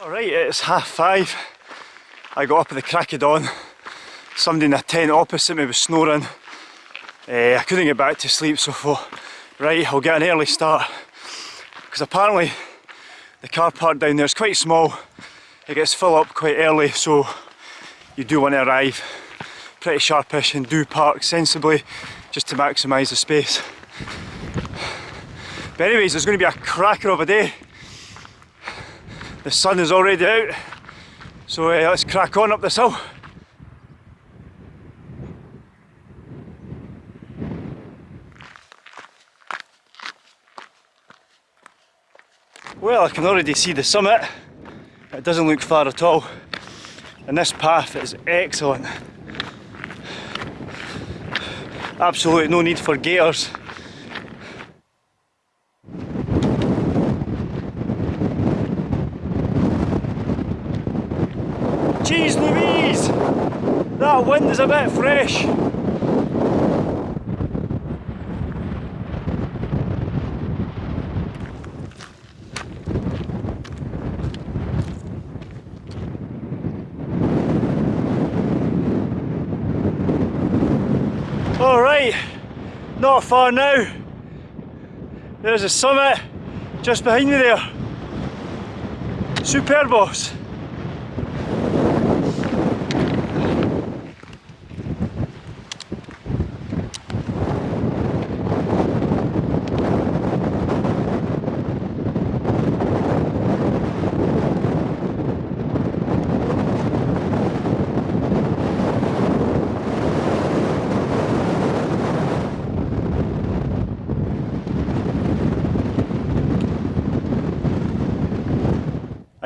Alright, it's half five. I got up at the crack of dawn. Somebody in a tent opposite me was snoring. Uh, I couldn't get back to sleep so I thought, right, I'll get an early start. Because apparently the car park down there is quite small. It gets full up quite early so you do want to arrive pretty sharpish and do park sensibly just to maximise the space. But anyways, there's going to be a cracker of a day. The sun is already out, so uh, let's crack on up this hill. Well, I can already see the summit. It doesn't look far at all. And this path is excellent. Absolutely no need for gaiters. Jeez Louise! That wind is a bit fresh. Alright, not far now. There's a summit just behind me there. Superbos.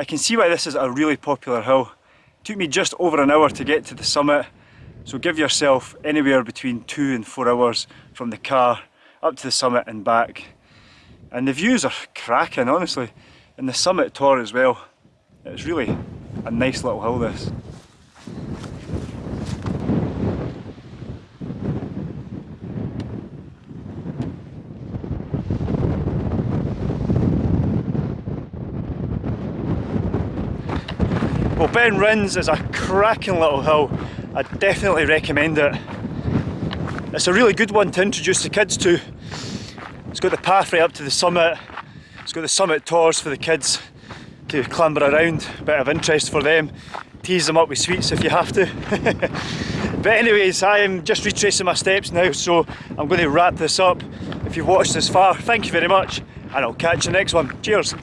I can see why this is a really popular hill. It took me just over an hour to get to the summit, so give yourself anywhere between two and four hours from the car up to the summit and back. And the views are cracking, honestly. And the summit tor as well. It's really a nice little hill this. Well Ben Rinnes is a cracking little hill. I definitely recommend it. It's a really good one to introduce the kids to. It's got the path right up to the summit. It's got the summit tors for the kids to clamber around, bit of interest for them. Tease them up with sweets if you have to. but anyways, I am just retracing my steps now, so I'm going to wrap this up. If you've watched this far, thank you very much, and I'll catch you next one. Cheers.